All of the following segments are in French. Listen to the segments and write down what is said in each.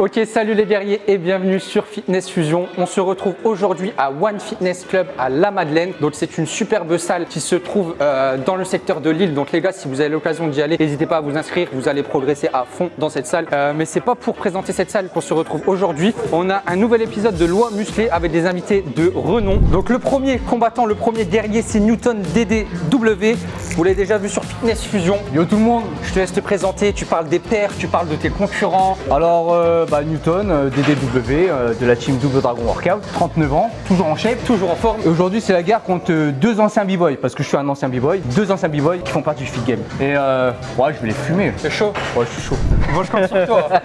Ok, salut les guerriers et bienvenue sur Fitness Fusion. On se retrouve aujourd'hui à One Fitness Club à La Madeleine. Donc c'est une superbe salle qui se trouve euh, dans le secteur de Lille. Donc les gars, si vous avez l'occasion d'y aller, n'hésitez pas à vous inscrire. Vous allez progresser à fond dans cette salle. Euh, mais c'est pas pour présenter cette salle qu'on se retrouve aujourd'hui. On a un nouvel épisode de Loi Musclée avec des invités de renom. Donc le premier combattant, le premier guerrier, c'est Newton DDW. Vous l'avez déjà vu sur Fitness Fusion. Yo tout le monde Je te laisse te présenter. Tu parles des pairs, tu parles de tes concurrents. Alors euh, bah, Newton, euh, DDW, euh, de la team Double Dragon Workout, 39 ans, toujours en shape. Toujours en forme. Et aujourd'hui c'est la guerre contre euh, deux anciens b-boys, parce que je suis un ancien b-boy, deux anciens b-boys qui font partie du fit game. Et euh, ouais je vais les fumer. C'est chaud. Ouais je suis chaud. Bon, je compte sur toi.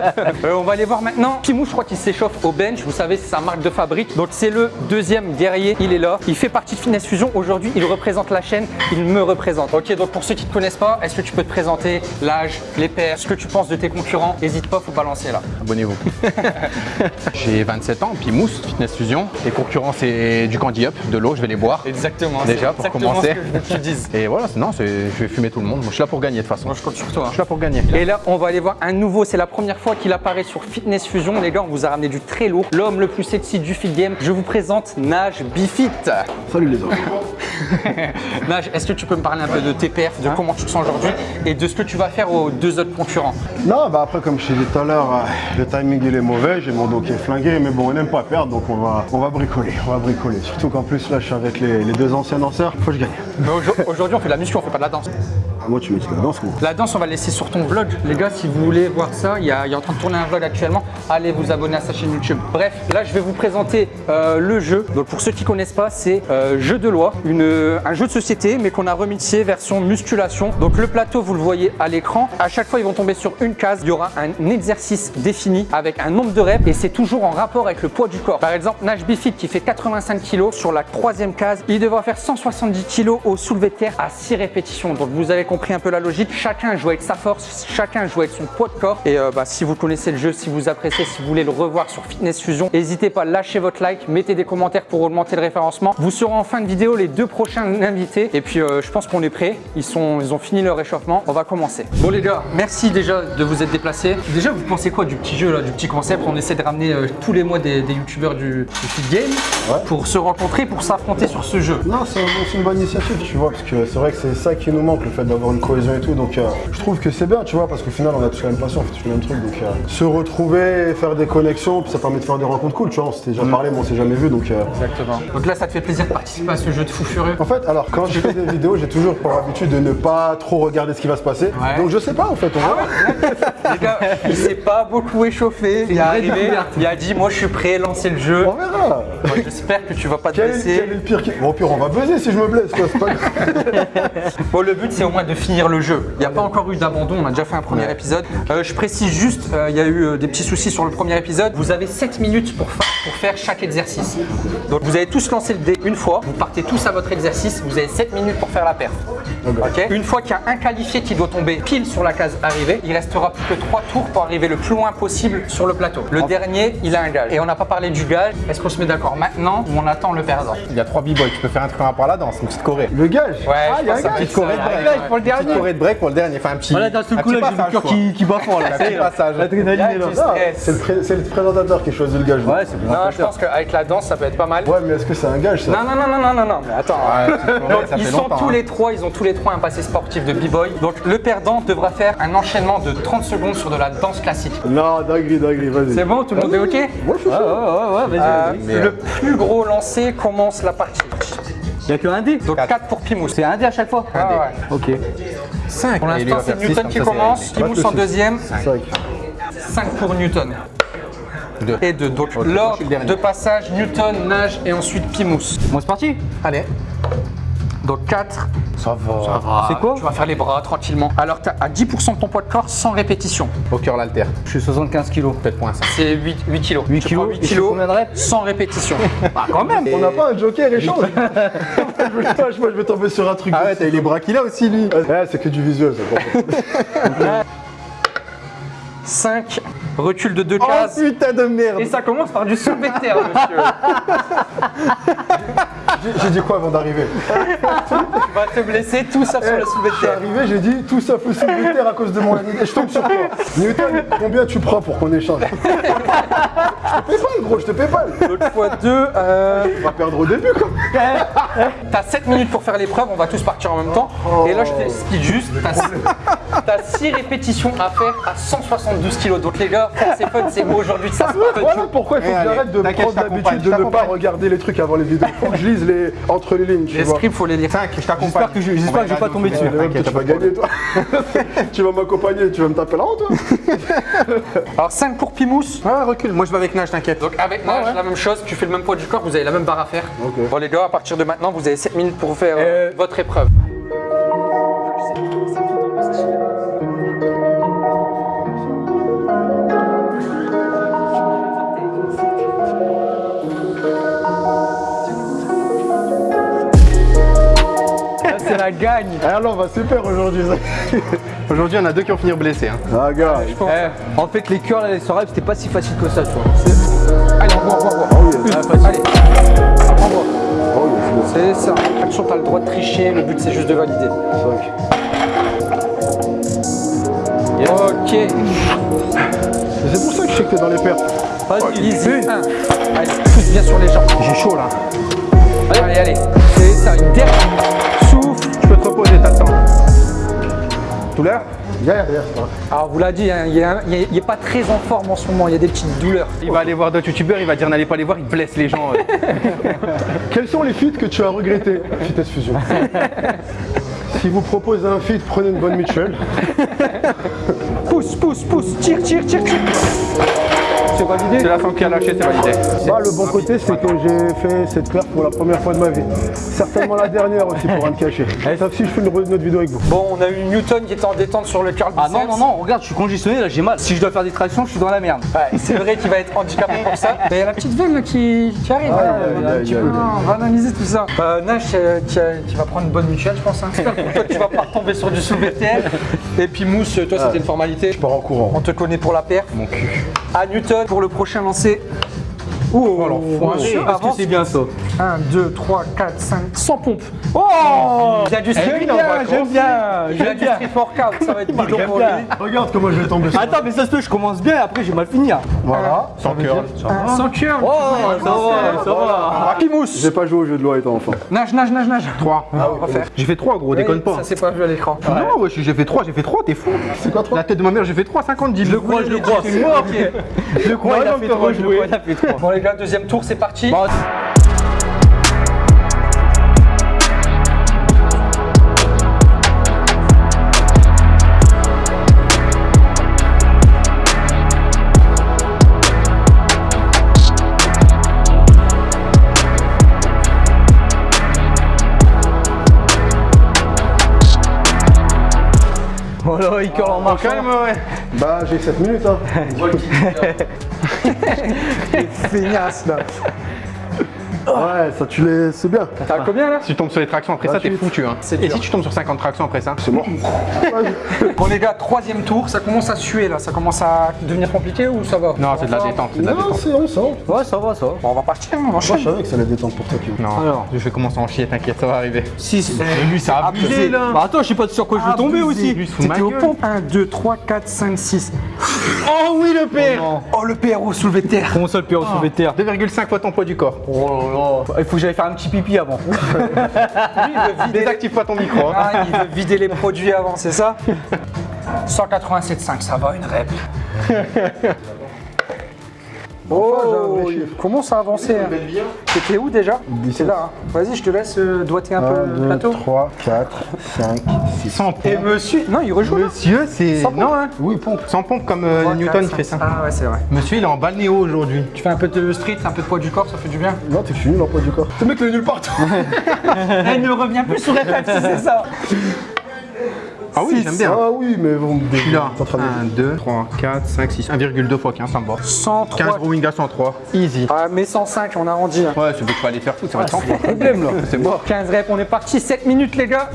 Euh, on va aller voir maintenant. Pimou, je crois qu'il s'échauffe au bench. Vous savez, c'est sa marque de fabrique. Donc, c'est le deuxième guerrier. Il est là. Il fait partie de Fitness Fusion. Aujourd'hui, il représente la chaîne. Il me représente. Ok, donc pour ceux qui ne te connaissent pas, est-ce que tu peux te présenter l'âge, les pairs, ce que tu penses de tes concurrents? N'hésite pas, faut balancer là. Abonnez-vous. J'ai 27 ans, puis Mousse, Fitness Fusion. Les concurrents, c'est du Candy Up, de l'eau, je vais les boire. Exactement. Déjà, c'est pour exactement commencer. ce que je. Et voilà, non, c'est- je vais fumer tout le monde. Moi, je suis là pour gagner de toute façon. Moi, je compte sur toi. Je suis là pour gagner. Et là, on va aller voir un nouveau. C'est la première fois qu'il apparaît sur Fitness Fusion. Les gars, on vous a ramené du très lourd. L'homme le plus sexy du fit game. Je vous présente Nage Bifit. Salut les autres. Nage, est-ce que tu peux me parler un peu de tes perfs, de comment tu te sens aujourd'hui et de ce que tu vas faire aux deux autres concurrents? Non, bah après, comme je t'ai dit tout à l'heure, euh, le timing il est mauvais, j'ai mon dos qui est flingué, mais bon, on n'aime pas perdre, donc on va, on va bricoler, on va bricoler. Surtout qu'en plus, là, je suis avec les, deux anciens danseurs, faut que je gagne. Mais aujourd- Aujourd'hui, on fait de la muscu, on fait pas de la danse. Moi, tu me dis la danse, moi. La danse, on va la laisser sur ton vlog. Les gars, si vous voulez voir ça, il est en train de tourner un vlog actuellement. Allez vous abonner à sa chaîne YouTube. Bref, là, je vais vous présenter euh, le jeu. Donc, pour ceux qui connaissent pas, c'est euh, jeu de loi, une, un jeu de société, mais qu'on a remixé version musculation. Donc, le plateau, vous le voyez à l'écran. À chaque fois, ils vont tomber sur une case. Il y aura un exercice défini avec un nombre de reps et c'est toujours en rapport avec le poids du corps. Par exemple, Nash Bifit qui fait 85 kg sur la troisième case, il devra faire 170 kg au soulevé de terre à 6 répétitions. Donc, vous avez compris un peu la logique. Chacun joue avec sa force, chacun joue avec son poids de corps. Et euh, bah, si vous connaissez le jeu, si vous appréciez, si vous voulez le revoir sur Fitness Fusion, n'hésitez pas, lâchez votre like, mettez des commentaires pour augmenter le référencement. Vous serez en fin de vidéo les deux prochains invités. Et puis, euh, je pense qu'on est prêts. Ils, sont, ils ont fini leur réchauffement. On va commencer. Bon, les gars, merci déjà de vous être déplacés. Déjà, vous pensez quoi du petit jeu, là, du petit concept? On essaie de ramener euh, tous les mois des, des youtubeurs du, du Fit Game pour se rencontrer, pour s'affronter sur ce jeu. Non, c'est c'est une bonne initiative, tu vois, parce que c'est vrai que c'est ça qui nous manque, le fait d'avoir une cohésion et tout. Donc, euh, je trouve que c'est bien, tu vois, parce qu'au final, on a tous la même passion, on fait tous le même truc. Donc, euh, se retrouver, faire des connexions, puis ça permet de faire des rencontres cool, tu vois. On s'était déjà parlé, mais on s'est jamais vu, donc. euh, Exactement. Donc là, ça te fait plaisir de participer à ce jeu de fou furieux En fait, alors quand je fais des vidéos, j'ai toujours pour habitude de ne pas trop regarder ce qui va se passer. Ouais. Donc je sais pas en fait, on verra. Les gars, il s'est pas beaucoup échauffé. Il est arrivé, il a dit Moi, je suis prêt, lancez le jeu. On verra. Moi, J'espère que tu vas pas te Quel est, quel blesser. est le pire qui... Bon, au pire, on va buzzer si je me blesse, quoi, c'est pas grave. Bon, le but, c'est au moins de finir le jeu. Il n'y a pas encore eu d'abandon, on a déjà fait un premier épisode. Euh, je précise juste, euh, il y a eu euh, des petits soucis sur le premier épisode. Vous avez 7 minutes pour, fa- pour faire chaque exercice. Donc, vous avez tous lancé le dé une fois. Vous partez tous à votre exercice. Vous avez 7 minutes pour faire la perf. Ok Une fois qu'il y a un qualifié qui doit tomber pile sur la case arrivée, il restera plus que 3 tours pour arriver le plus loin possible sur le plateau. Le dernier, il a un gage. Et on n'a pas parlé du gage. Est-ce qu'on se met d'accord maintenant ou on attend le perdant? Il y a trois b-boys, tu peux faire un truc par rapport à la danse, une petite choré. Le gage Ouais, Ah, il y a un gage Petite Ouais, ouais, Petite dernier. de break pour le dernier, enfin un petit. Voilà, dans ce un coup là, j'ai le cœur qui, qui bat fort là. Petit passage. L'adrénaline. C'est le, pré- c'est le présentateur qui choisit le gage. Ouais, c'est bien. Non, je pense qu'avec la danse, ça peut être pas mal. Ouais, mais est-ce que c'est un gage ça Non, non, non, non, non, non, non, mais attends. Ils fait sont longtemps. tous hein. les trois, ils ont tous les trois un passé sportif de b-boy. Donc le perdant devra faire un enchaînement de 30 secondes sur de la danse classique. Non, dinguerie, dinguerie, vas-y. C'est bon, tout le monde est ok ouais, ouais, ouais, Euh, vas-y. Le plus gros lancé commence la partie. Il y a que un dé. Donc 4 pour Pimous. C'est un dé à chaque fois Ah ouais. Ok. 5. Pour l'instant, c'est Newton qui commence, Pimous en deuxième, 5. 5 pour Newton. Deux. Et 2. Donc je suis l'ordre de passage, Newton, Nage et ensuite Pimous. Bon, c'est parti. Allez. Donc 4, Ça va. C'est quoi tu vas faire les bras tranquillement. Alors tu as à 10% de ton poids de corps sans répétition. Au cœur l'alter. Je suis 75 kilos. Peut-être point 5. C'est 8, 8 kilos. 8 Tu kilos, prends et 8 je fais kilos combien de reps sans répétition. Bah, quand même. On n'a pas un joker échange pas- moi, je vais tomber sur un truc. Ah ouais, t'as eu les bras qu'il a aussi lui. Ouais, c'est que du visuel, ça. par contre. 5, recul de 2 Oh cases. putain de merde. Et ça commence par du soulevé de terre, monsieur. j'ai dit quoi avant d'arriver Tu vas te blesser, tout ça sur le soulevé de Je suis terre. arrivé, j'ai dit tout ça peut se de terre à cause de mon et je tombe sur toi. Newton, combien tu prends pour qu'on échange Je te paie pas, gros, je te paie pas. L'autre fois deux, euh, On va perdre au début, quoi. T'as 7 minutes pour faire l'épreuve, on va tous partir en même temps. Et là, je t'explique juste, t'as 6 répétitions à faire à 172 kilos. Donc les gars, c'est fun, c'est beau aujourd'hui de ça. c'est pas fun. Voilà pourquoi il faut Eh, que j'arrête de prendre l'habitude de ne pas regarder les trucs avant les vidéos. Faut que je lise les... entre les lignes, tu Les vois. scripts, faut les lire. 5, je t'accompagne. J'espère que je- je vais pas tomber dessus. Ouais, tu vas gagner, toi. tu vas m'accompagner, tu vas me taper là-haut, toi. Alors 5 pour Pimous. Ouais, recule. Moi, je vais avec Nage, t'inquiète. Donc avec Nage, la même chose, tu fais le même poids du corps, vous avez la même barre à faire. Bon les gars, à partir de maintenant, vous avez 7 minutes pour faire euh, Euh, votre épreuve. Gagne. Alors, on va super aujourd'hui. ça. Aujourd'hui, on a deux qui vont finir blessés. hein. Ah, gars. Eh, en fait, les cœurs, là, les soirées, c'était pas si facile que ça, tu vois. Allez, on voit, on voit, on. Oh. Ah. Allez. Oh, C'est ça. Attention, t'as le droit de tricher, le but c'est juste de valider. yes. Ok. Et C'est pour ça que je sais que t'es dans les pertes. Vas-y, easy. Un. Allez, pousse bien sur les jambes. J'ai chaud là. Allez, allez, allez. C'est ça, une dernière. Alors, vous l'a dit, hein, il n'est pas très en forme en ce moment, il y a des petites douleurs. Il va aller voir d'autres youtubeurs, il va dire n'allez pas les voir, il blesse les gens. euh. Quels sont les feats que tu as regrettés Fitness Fusion. si vous proposez un feat, prenez une bonne mutuelle. Pousse, pousse, pousse. Tire, tire, tire, tire. C'est validé C'est la femme qui a lâché, c'est validé. Bah, le bon côté, c'est que j'ai fait cette paire pour la première fois de ma vie. Certainement la dernière aussi, pour rien me cacher. Sauf si je fais une, autre vidéo avec vous. Bon, on a eu Newton qui était en détente sur le curl Ah non, non, non, regarde, je suis congestionné, là, j'ai mal. Si je dois faire des tractions, je suis dans la merde. Ouais, c'est vrai qu'il va être handicapé pour ça. Il y a la petite veine qui, qui arrive. Aïe, là. On va analyser tout ça. Euh, Nash, euh, tu vas prendre une bonne mutuelle, je pense. Hein. Toi, tu vas pas retomber sur du terre. Et puis Mousse, toi, c'était une formalité. Je pars en courant. On te connaît pour la perf. Mon cul. À Newton pour le prochain lancer. Oh, alors, Est-ce que c'est bien ça? 1, 2, 3, 4, 5, 100 pompes. Oh Il a du street bien, j'aime bien, Il a j'aime du bien. street workout, ça va être bidon J'aime pour lui. bien. Regarde comment je vais tomber Attends, mais ça se peut, je commence bien et après j'ai mal fini. hein. Voilà. Sans. Un Sans curl. Oh, ça va, ça va. Happy Mousse. J'ai pas joué au jeu de loi étant enfant. Nage, nage, nage, nage. 3. Ah, on va faire. J'ai fait 3 gros, déconne pas. Ça, c'est pas vu à l'écran. Non, ouais, j'ai fait 3, j'ai fait 3, t'es fou. C'est quoi, La tête de ma mère, j'ai fait 3, 50, 10. Je crois, je le crois. C'est mort, ok. Je le crois, il a fait trop, je le crois, il a fait. Bon les gars, deuxième tour, c'est parti. Bon, Voilà, il curle en marchant. Quand même, ouais. Bah, j'ai 7 minutes, hein. Feignasse là. Ouais, ça, tu les. C'est bien. T'as combien là? Si tu tombes sur les tractions après ça, t'es 28. foutu. Hein. Et dur. si tu tombes sur 50 tractions après ça? C'est mort. Bon les gars, troisième tour, ça commence à suer là, ça commence à devenir compliqué ou ça va? Non, c'est de la détente, c'est de la Non, détente. c'est on sent. Ouais, ça va, ça va. Bon on va partir, on va Moi, je savais que ça allait détendre pour toi. Non, Alors. je vais commencer à en chier, t'inquiète, ça va arriver. 6. lui, ça a abusé là. Bah attends, je sais pas sur quoi je vais tomber aussi. C'était gueule. pompes 1, 2, 3, 4, 5, 6. Oh oui, le père Oh le PRO soulevé de terre. Comment ça, le PRO soulevé de terre? 2,5 fois ton poids du corps. Oh. Il faut que j'aille faire un petit pipi avant. Lui, il veut vider, Désactive pas ton micro. hein. Ah, il veut vider les produits avant, c'est ça? 187,5, ça va, une rep. Oh, j'ai un vrai chiffre. comment ça a avancé hein C'était où déjà C'est là. hein. Vas-y, je te laisse euh, doigter un peu 1, le 2, plateau. 3, 4, 5, 6. Sans Et pompe. monsieur, non, il rejoue. Monsieur, c'est. Sans pompe. Non, hein Oui, pompe. Sans pompe comme euh, 3, Newton 4, il fait 5, ça. Ah ouais, c'est vrai. Monsieur, il est en balnéo aujourd'hui. Tu fais un peu de street, un peu de poids du corps, ça fait du bien. Non, t'es fini l'emploi du corps. Ce mec, il est nulle part. Elle ne revient plus sur FF si c'est ça. Ah oui, j'aime bien. Ah oui, mais bon, Je suis là. t'es en train de- 1, 2, 3, 4, 5, 6, 1,2 fois 15, ça me va. 103. 15 rowing à 103. Easy. Ah, mais 105, on arrondit. hein. Ouais, c'est faut pas aller faire foutre, ça va être 100 points. Problème là. C'est mort. 15 reps, on est parti, 7 minutes les gars.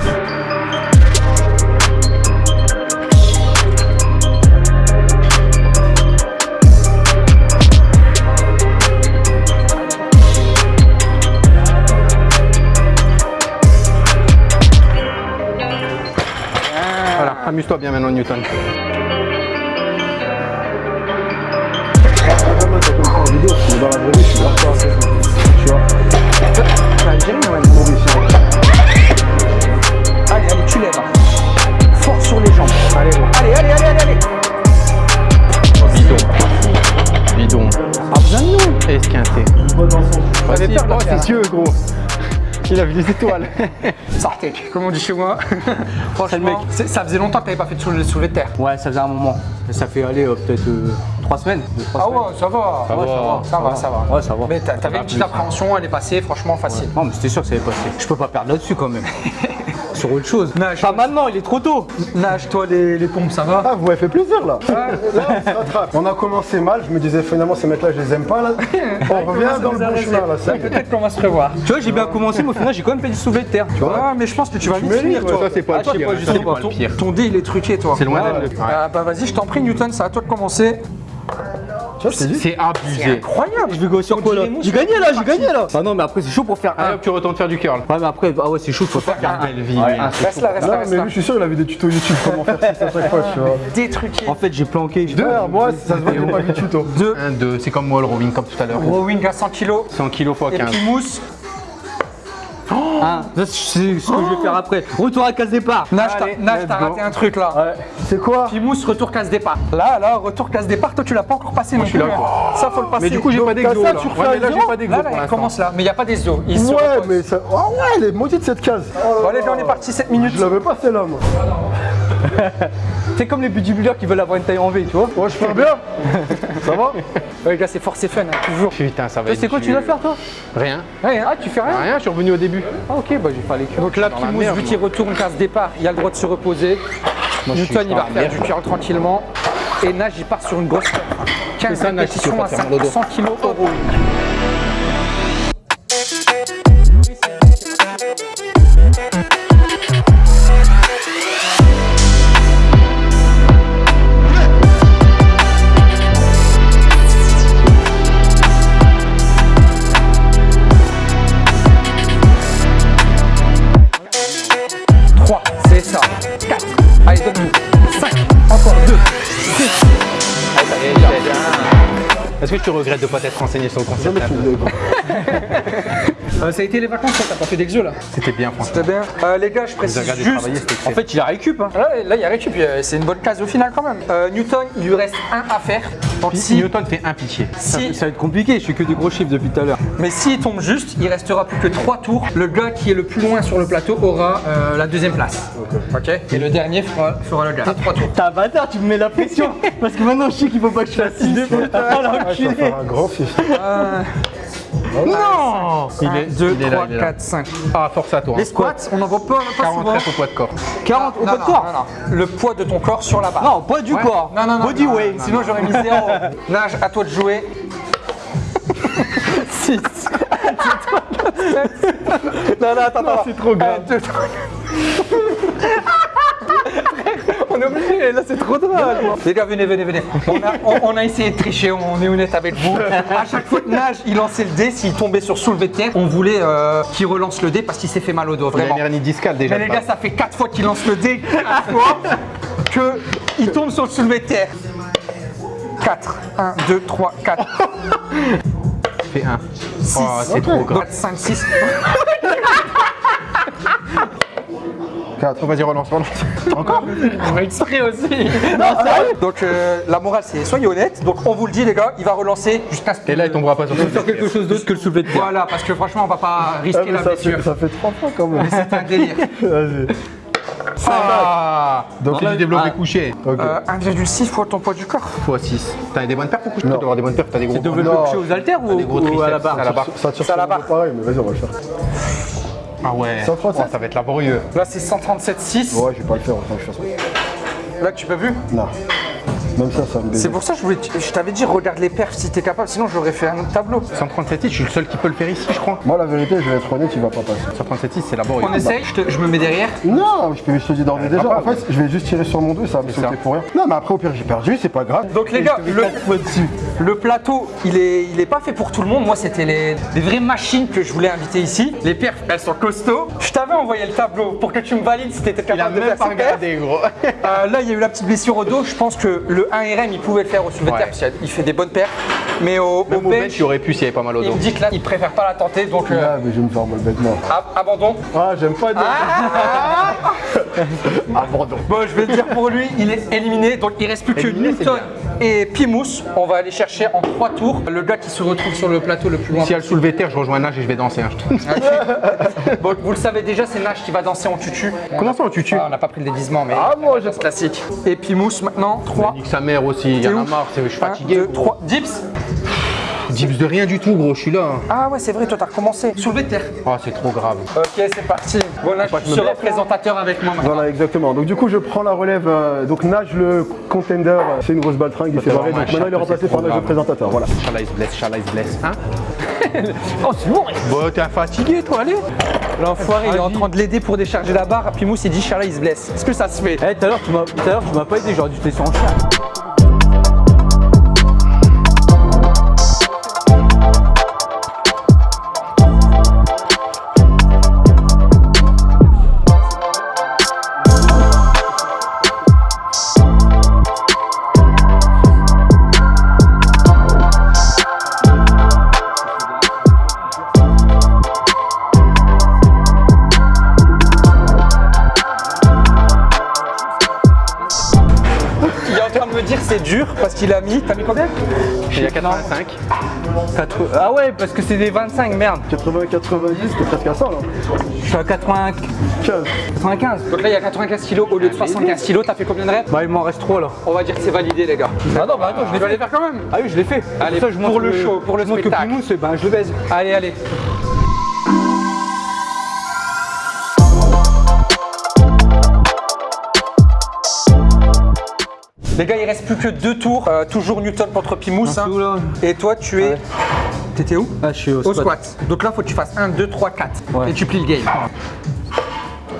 Pas assez. Tu vois Allez, allez, tu lèves. Fort sur les jambes. Allez, allez, allez, allez. Bidon. Bidon. Besoin de nous. Esquinté. Ses yeux, gros. Il a vu des étoiles. Sortez, comme on dit chez moi. Franchement, ça faisait longtemps que t'avais pas fait de soulevé soulevé de terre. Ouais, ça faisait un moment. Ça fait aller euh, peut-être 3 semaines. deux, trois Ah semaines. ouais, ça va. Ça Ouais, va. ça va, ça va. Ouais, ça va. Mais t'a- t'avais une petite appréhension, elle est passée, franchement facile. Non, mais c'était sûr que ça allait passer. Je peux pas perdre là-dessus quand même. Sur autre chose. Nage. Pas maintenant, il est trop tôt. Nage, toi, les, les pompes, ça va Ah, vous m'avez fait plaisir là. Là, on se rattrape. On a commencé mal, je me disais finalement ces mecs là je les aime pas là. On revient dans le bon chemin là, ça. Peut-être qu'on va se revoir. Tu vois, j'ai bien commencé, mais au final, j'ai quand même fait du soulevé de terre. Tu vois Ah, mais je pense que tu vas vite finir, toi. Ça, c'est pas Ah, le pire. justement, c'est pas le ton- pire. Ton dé, il est truqué, toi. C'est loin d'être le- Ah, bah vas-y, je t'en prie, Newton, c'est à toi de commencer. Tu vois, je t'ai dit. C'est abusé. Incroyable. Je vais go sur quoi là J'ai gagné là, j'ai gagné là. Ah non, mais après, c'est chaud pour faire Allez un. tu retournes faire du curl. Ouais, mais après, ah ouais, c'est chaud, faut faire un. Belle vie. Ouais, oui. un, c'est Reste là, reste là, mais lui, je suis sûr, il a vu des tutos YouTube comment faire ça à chaque fois, tu vois. Détruqué. En fait, j'ai planqué. Derrière moi, ça se voit pas tuto. 2. 1, 2, c'est comme moi le rowing comme tout à l'heure. Rowing à 100 kg. 100 kg x Et 15. puis mousse. Un. Ça, c'est ce que je vais faire après. Retour à case départ. Nage, t'as- Allez, raté un truc là. Ouais. C'est quoi Puis mousse, retour casse départ. Là, là, retour casse départ, toi tu l'as pas encore passé non je suis là, quoi. hein. Ça faut le passer. Mais du coup, j'ai pas d'exo là. tu refais Ouais, mais là, j'ai pas d'exo Là, là, il commence là, mais il n'y a pas des os. Il se Ouais, mais ça. Ah ouais, elle est maudite cette case. Oh Bon, allez, là. là, on est parti 7 minutes. Je l'avais pas celle-là, moi. C'est comme les bodybuilders qui veulent avoir une taille en V, tu vois. Ouais, je fais bien. Ça va Ouais, les gars, c'est force et fun, hein, toujours. Putain, ça va être C'est quoi tu vas faire toi Rien. Ah, tu fais rien Rien, je suis revenu au début. Ah ok, bah j'ai pas les cœurs. Donc là, Dans puis la mousse, merde, vu qu'il retourne casse départ, il a le droit de se reposer. Newton, il va faire du curl tranquillement. Et Nage, il part sur une grosse 15 ça, répétitions à te faire mal au dos. 100 kg tu regrettes de pas t'être renseigné sur le concept tu pas. Euh, ça a été les vacances, toi, t'as pas fait d'exo là C'était bien, franchement. C'était bien. Euh, les gars, je précise juste. En fait, il a récup. Hein. Là, là, il y a récup, euh, c'est une bonne case au final quand même. Euh, Newton, il lui reste un à faire. Donc Si Newton fait un pitié. si, Ça va être compliqué, je suis que des gros chiffres depuis tout à l'heure. mais s'il tombe juste, il restera plus que trois tours. Le gars qui est le plus loin sur le plateau aura euh, la deuxième place. Ok. Et le dernier fera, fera le gars. Trois tours. T'as un bâtard, tu me mets la pression. Parce que maintenant je sais qu'il faut pas que je fasse 6. Ah Ouais, ça va l'enculé. faire un grand fiche. Non Il 1, est 2, il est là, 3, il est là. 4, 5. Ah, force à toi. Les squats, on n'en voit pas, pas souvent. 43 au poids de corps. 40 au poids de corps non, non. Le poids de ton corps sur la barre. Non, pas du Ouais. corps. Non, non, non. Body non, weight. non, Sinon, j'aurais mis zéro. Nage, à toi de jouer. 6. Non, non, attends, attends. C'est trop grave. Un, deux, trois. On est obligé, là c'est trop drôle. Les gars, venez, venez, venez. On a, on- on a essayé de tricher, on est honnête avec vous. À chaque fois que Nage, il lançait le dé, s'il tombait sur soulevé de terre, on voulait euh, qu'il relance le dé parce qu'il s'est fait mal au dos, Il a vraiment. une hernie discale déjà. Mais les de gars, ça fait 4 fois qu'il lance le dé, 4 fois qu'il tombe sur le soulevé de terre. 4, 1, 2, 3, 4, Fais un. 6, Oh, c'est trop grave. 4, 5, 6. Oh, Vas-y, relance, relance. On va exprès aussi. Donc euh, la morale c'est soyez honnête. Donc on vous le dit les gars, il va relancer jusqu'à ce que Et là, il tombera pas sur Faire quelque chose d'autre que le soulevé de terre. Voilà, parce que franchement on va pas Ah, risquer la ça, blessure. fait, ça fait trois fois quand même. C'est un délire. Vas-y. Ah Donc C'est là- du développé Ah. couché. Ok. Euh, 1,6 fois ton poids du corps. Fois 6. T'as des bonnes paires pour coucher Tu avoir des bonnes paires, t'as des gros. Développé Non. couché aux haltères ou, des gros ou à la barre? à la barre. Ça tire sur la le barre. pareil, mais vas-y, on va le faire. Ah ouais. 137. Oh, ça va être laborieux. Là c'est 137,6. Ouais, je vais pas le faire autant que je fasse. Là tu peux vu Non. Même ça, ça me C'est pour ça que je, voulais- je t'avais dit regarde les perfs si t'es capable, sinon j'aurais fait un autre tableau. 137 je suis le seul qui peut le faire ici, je crois. Moi, la vérité, je vais être honnête, il va pas passer. 137 c'est laborieux. On essaye, je, te- je me mets derrière. Non, je, te- je te dis déjà. En fait, je vais juste tirer sur mon dos, ça va me sauter pour rien. Non, mais après, au pire, j'ai perdu, c'est pas grave. Donc les gars, le, le plateau, il est, il est pas fait pour tout le monde. Moi, c'était les, des vraies machines que je voulais inviter ici. Les perfs, elles sont costauds. Je t'avais envoyé le tableau pour que tu me valides si t'étais Il a capable de même faire pas regardé, gros. Euh, là, il y a eu la petite blessure au dos. Je pense que le 1RM, il pouvait le faire au soulevé de terre parce qu'il fait des bonnes perfs. Mais au, Même au bench, bench, il aurait pu s'il y avait pas mal au il me dit que là, il préfère pas la tenter. Donc, euh, Ah, mais je vais me faire mal bêtement. ab- abandon. Ah, j'aime pas dire. Abandon. Bon, je vais le dire pour lui, il est éliminé. Donc, il reste plus que Newton et Pimous. On va aller chercher en trois tours le gars qui se retrouve sur le plateau le plus loin. Si elle soulevé terre, je rejoins Nage et je vais danser. hein, te- Bon, vous le savez déjà, c'est Nash qui va danser en tutu. Comment ça, en tutu Ah, On n'a pas pris le déguisement, mais Ah, moi, classique. Et Pimous maintenant, 3. Nique sa mère aussi, il y en a marre, c'est- je suis fatigué. 2, gros. 3. Dips Dips de rien du tout, gros, je suis là. hein. Ah ouais, c'est vrai, toi t'as recommencé. Soulevé de terre. Oh, c'est trop grave. Ok, c'est parti. Bon, là, je serai présentateur avec moi maintenant. Voilà, exactement. Donc, du coup, je prends la relève. euh, donc, Nage, le contender, euh, c'est une grosse baltringue, il s'est barré. vraiment Donc, un maintenant, il est remplacé c'est par trop Nage, le grave. présentateur. Voilà. Chala is bless, Chala is bless. Hein Oh, c'est bon Bon, t'es fatigué, toi, allez. L'enfoiré, il est en train de l'aider pour décharger la barre. Pimous, il dit Chala, il se blesse. Est-ce que ça se fait? Eh, tout à l'heure, tu m'as tout à l'heure, tu m'as pas aidé, j'aurais dû te laisser en chien. Dur parce qu'il a mis. T'as mis combien Il y a 85. Quatre- Ah ouais, parce que c'est des 25, merde. 80, 90, t'es presque à ça, là. Je suis à 80... 15. 95. Donc là, il y a 95 kilos au lieu de 75 kilos. T'as fait combien de reps Bah, il m'en reste 3 là. On va dire que c'est validé, les gars. Ah non, bah attends, je fait. les faire quand même Ah oui, je l'ai fait. Allez, ça, je pour le show, pour le spectacle. Que Pimous, eh ben, je le baise. Allez, allez. Les gars, il reste plus que deux tours. Euh, toujours Newton contre Pimous. hein. Et toi, tu es. T'étais où Ah, je suis au Au squat. squat. Donc là, faut que tu fasses 1, 2, 3, 4. Ouais. Et tu plies le game.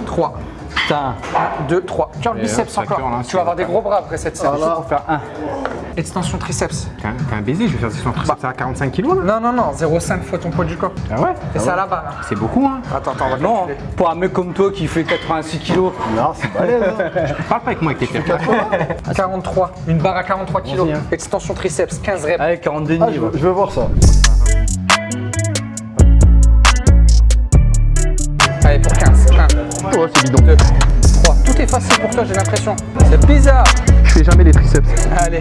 3, Putain. 1, 2, 3. Tiens, le biceps encore. là, tu vas avoir des gros bras après cette série. Là, pour faire 1. Extension triceps. T'es un, baiser, je vais faire son triceps à 45 kilos là. Non, non, non. 0,5 fois ton poids du corps. Ah ouais Et c'est à la barre. hein. C'est beaucoup, hein. Attends, attends, on va Non, pour un mec comme toi qui fait 86 kilos. Non, c'est balèze. hein. Parle pas avec moi avec tes perfs. 43. Une barre à 43 kg. Hein. Extension triceps, 15 reps. Allez, 42 Ah, je, ouais. veux- je veux voir ça. Allez, pour 15. 1, Oh, c'est bidon. 2, 3. Tout est facile pour toi, j'ai l'impression. C'est bizarre. Je fais jamais les triceps. Allez.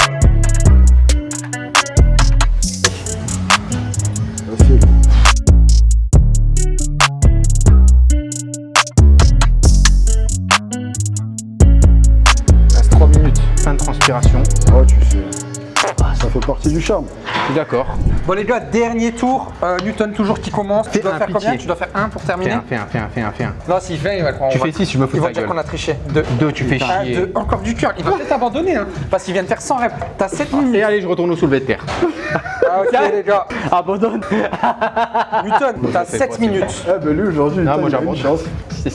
D'accord. Bon les gars, dernier tour. Euh, Newton toujours qui commence. Tu dois faire pitié. combien? Tu dois faire 1 pour terminer Fais un, fais. Non, s'il fait, il va croire. Tu fais 6, je me fous de ta gueule. qu'on a triché. 2. 2, tu fais ah, chier. Deux. Encore du cœur. Il va peut-être abandonner. Hein. Parce qu'il vient de faire 100 reps. T'as 7 minutes. Et allez, je retourne au soulevé de terre. Ah, ok les gars. Abandonne. Newton, t'as 7 minutes. Ah bah lui aujourd'hui, moi j'ai une chance.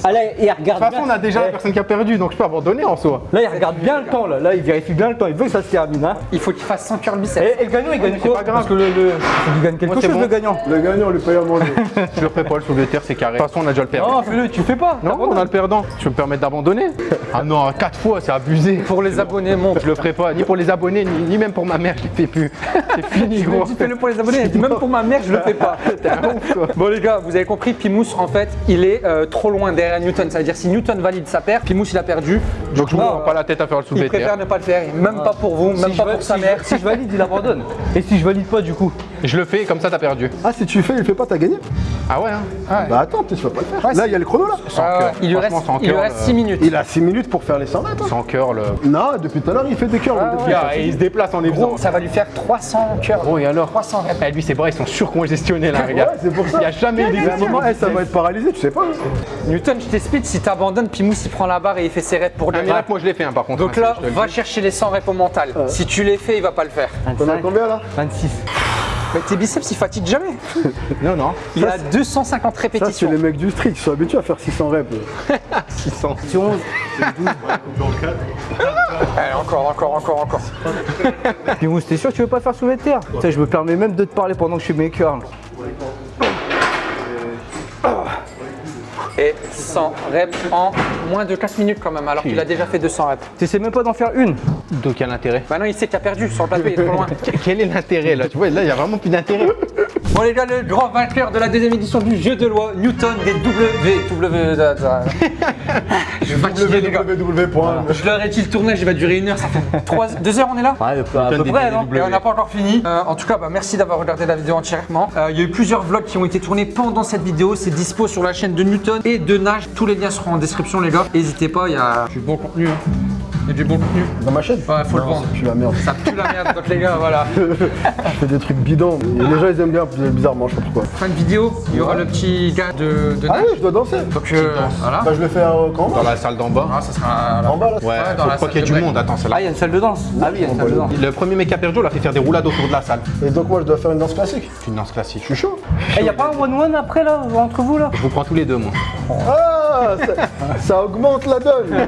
Ah il regarde de toute façon, on a déjà ouais. la personne qui a perdu, donc je peux abandonner en soi. Là, il regarde bien le temps. Là. là, il vérifie bien le temps. Il veut que ça se termine. Hein. Il faut qu'il fasse 100 cœurs biceps. Et, le gagnant, il gagne quoi pas grave. Parce que le. Il gagne quelque Moi, chose, le gagnant. Le gagnant, le paye à manger. je le ferai pas, le soulevé de terre, c'est carré. De toute façon, on a déjà le perdant. Non, fais-le, tu fais pas. Non, on a le perdant. Tu veux me permettre d'abandonner Ah non, 4 fois, c'est abusé. Pour les abonnés, mon. Je le ferai pas, ni pour les abonnés, ni même pour ma mère, je le fais plus. C'est fini, gros. Tu fais-le pour les abonnés, même pour ma mère, je le fais pas. Bon, les gars, vous avez compris, Pimous, en fait, il est euh, trop loin derrière Newton. Ça veut dire si Newton valide sa paire, Pimous il a perdu. Donc je ne prends euh, pas la tête à faire le soulevé Il préfère ne pas le faire, même pas pour vous, même Si pas pour sa si mère. je- Si je valide, il abandonne. Et si je valide pas, du coup Je le fais, comme ça t'as perdu. Ah, si tu fais, il fait pas, t'as gagné Ah ouais, hein Bah attends, tu vas pas le faire. Là, il y a le chrono là. Sans Ah ouais, cœur. il lui reste, il lui cœur, reste le- 6 minutes. Il a 6 minutes pour faire les 100 mètres. hein. Sans cœur, le. Non, depuis tout à l'heure, il fait des cœurs. le. Ah, et il se déplace en Gros, ça va lui faire 300 cœurs. Bon, et alors 300 reps. Eh, Lui, ses bras, ils sont surcongestionnés là, Ouais, regarde. c'est pour ça. Il n'y a jamais un moment, eh, ça va être paralysé, tu sais pas. Newton, je t'explique, si t'abandonnes, puis Mousse il prend la barre et il fait ses reps pour le miracle, moi je l'ai fait, hein, par contre. Donc hein, là, le va chercher les 100 reps au mental. Si tu les fais, il va pas le faire. T'en as combien là? 26. Mais tes biceps, ils fatiguent jamais. Non, non. Il a 250 Ça, c'est répétitions. les mecs du street, ils sont habitués à faire 600 reps. 600. C'est 11. Allez, encore, encore, encore, encore. Puis Mousse, t'es sûr que tu veux pas faire soulever de terre? Tu sais, je me permets même de te parler pendant que je fais mes curls. Et 100 reps en moins de 4 minutes quand même, alors qu'il a déjà fait 200 reps. T'essaies même pas d'en faire une. Donc, quel intérêt Maintenant, il sait qu'il a perdu sur le plateau, il est trop loin. Quel est l'intérêt là? Tu vois, là, il n'y a vraiment plus d'intérêt. Bon les gars, le grand vainqueur de la deuxième édition du jeu de loi, Newton des W... W... Je fatigué les gars. Je leur ai dit le tournage, il va durer une heure, ça fait 3... 2 heures on est là? Ouais, à peu près, non Et on n'a pas encore fini. Euh, en tout cas, bah, merci d'avoir regardé la vidéo entièrement. Euh, Il y a eu plusieurs vlogs qui ont été tournés pendant cette vidéo. C'est dispo sur la chaîne de Newton et de Nage. Tous les liens seront en description, les gars. N'hésitez pas, il y a du bon contenu. hein. Il y a du bon contenu. Dans ma chaîne Ouais, faut le vendre. c'est plus la merde. Ça pue la merde, donc les gars, voilà. Je fais des trucs bidons. Et les gens, ils aiment bien, bizarrement, je sais pas pourquoi. Fin de vidéo, il y aura le petit gars de, de Ah ouais, je dois danser. Donc euh, voilà. Bah, je le fais euh, quand Dans la salle d'en bas. Ah, ça sera là. En bas là Ouais, dans faut la qu'il y ait du break. monde. Attends, c'est là. Ah, il y a une salle de danse Ah oui, il y a une salle de danse. Le premier mec qui a perdu, on a fait faire des roulades autour de la salle. Et donc, moi, je dois faire une danse classique. Une danse classique. Je suis chaud. Eh, y a pas un one-one après là, entre vous là Je vous prends tous les deux, moi. Ça, ça augmente la donne.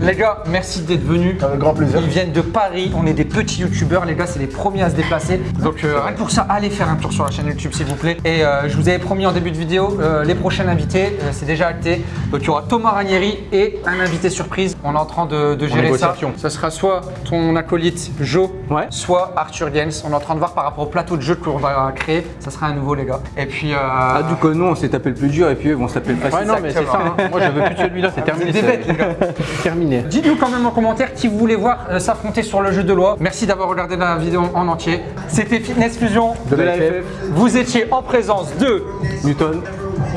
Les gars, merci d'être venus. Avec grand plaisir. Ils viennent de Paris, on est des petits youtubeurs, les gars, c'est les premiers à se déplacer. Donc euh, rien que pour ça, allez faire un tour sur la chaîne YouTube s'il vous plaît. Et euh, je vous avais promis en début de vidéo, euh, les prochains invités, euh, c'est déjà acté. Donc il y aura Thomas Ranieri et un invité surprise. On est en train de, de gérer ça. Ce sera soit ton acolyte Joe, Ouais. soit Arthur Gaines. On est en train de voir par rapport au plateau de jeu qu'on va créer. Ça sera un nouveau les gars. Et puis... euh, Ah, du coup, nous on s'est tapé le plus dur et puis eux ils vont se taper le facile. Ouais, non, mais c'est ça. hein. Moi, je veux plus de celui-là, c'est terminé. des c'est- bêtes, les gars. C'est terminé. Dites-nous quand même en commentaire qui vous voulez voir euh, s'affronter sur le jeu de loi. Merci d'avoir regardé la vidéo en entier. C'était Fitness Fusion. De la FF. Vous étiez en présence de Newton.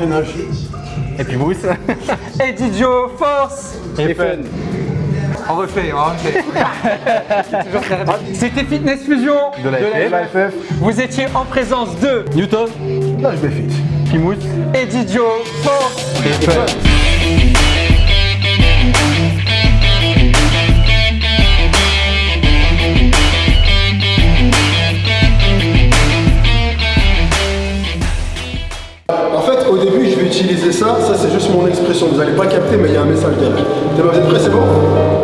Et nage. Et puis Bruce. Eddie Joe Force. Et fun. On refait, on refait. Rapide. C'était Fitness Fusion. De la FF. La FF. Vous étiez en présence de Newton. Là, je vais fit. Eddie Joe Force. Et fun. En fait, au début, je vais utiliser ça. Ça, c'est juste mon expression. Vous n'allez pas capter, mais il y a un message derrière. Vous êtes prêts, c'est bon?